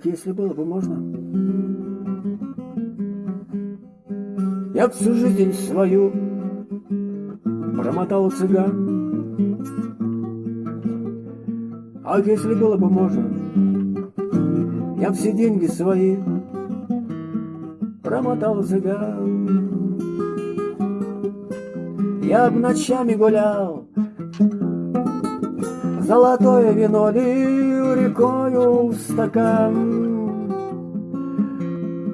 Как если было бы можно? Я всю жизнь свою промотал цыган. А если было бы можно, я все деньги свои промотал цыган. Я б ночами гулял, Золотое вино лил рекою в стакан.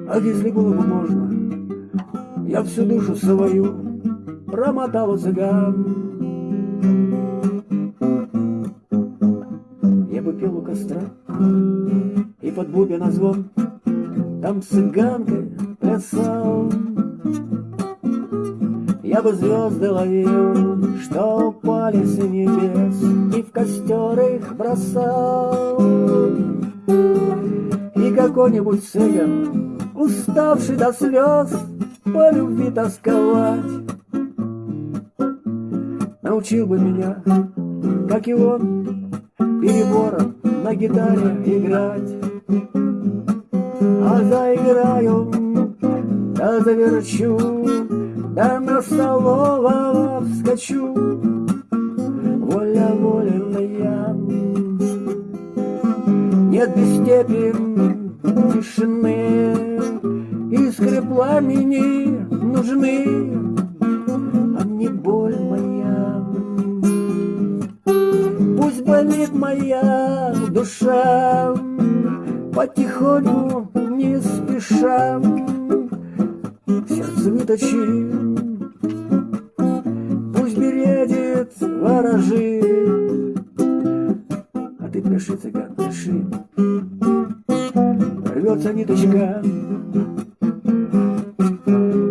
А если было бы можно, я всю душу свою промотал цыган. Я бы пел у костра и под бубен звон Там цыганкой плясал. Я бы звезды ловил, что упали с небес, И в костер их бросал. И какой-нибудь цыган, уставший до слез, По любви тосковать, Научил бы меня, как и он, Перебором на гитаре играть. А заиграю, да заверчу, да на столового вскочу, воля воленная. Нет без степи тишины, искры пламени нужны, а мне боль моя. Пусть болит моя душа, потихоньку, не спеша, сердце выточи, ворожит, а ты пляши, цыган, пляши, рвется ниточка,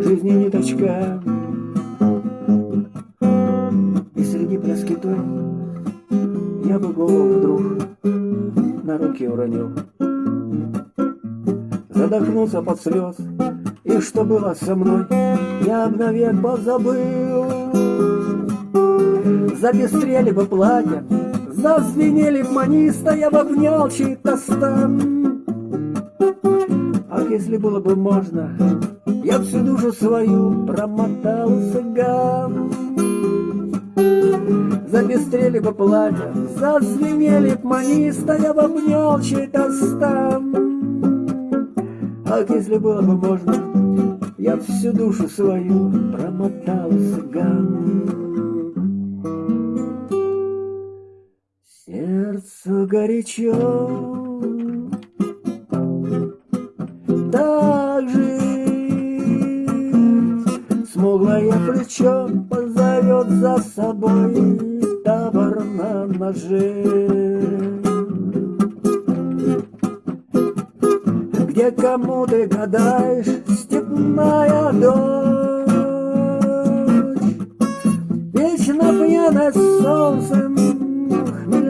жизни ниточка, и среди пляски той я бы голову вдруг на руки уронил. Задохнулся под слез, и что было со мной, я навек позабыл. Запестрели бы платья, зазвенели б маниста, я бы обнял чей-то стан. Ах, если было бы можно, я всю душу свою промотал цыган. Запестрели бы платья, зазвенели б маниста, я бы обнял чей-то стан. Ах, если было бы можно, я всю душу свою промотал цыган. Сердцу горячо, так жить, смуглое плечо позовет за собой табор на ноже. Где кому ты гадаешь, степная дочь, Вечно пьяная солнцем,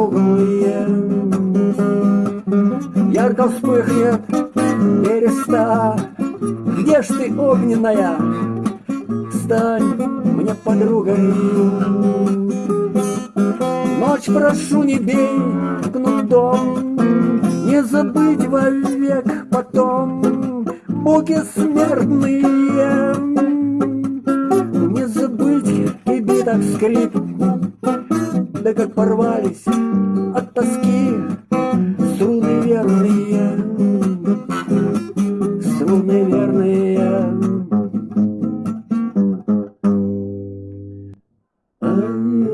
Смуглые Ярко вспыхнет береста. Где ж ты, огненная? Стань мне подругой. Ночь прошу, не бей кнутом, Не забыть вовек потом Муки смертные. Не забыть и биток скрип, да как порвались от тоски струны верные, струны верные. Um...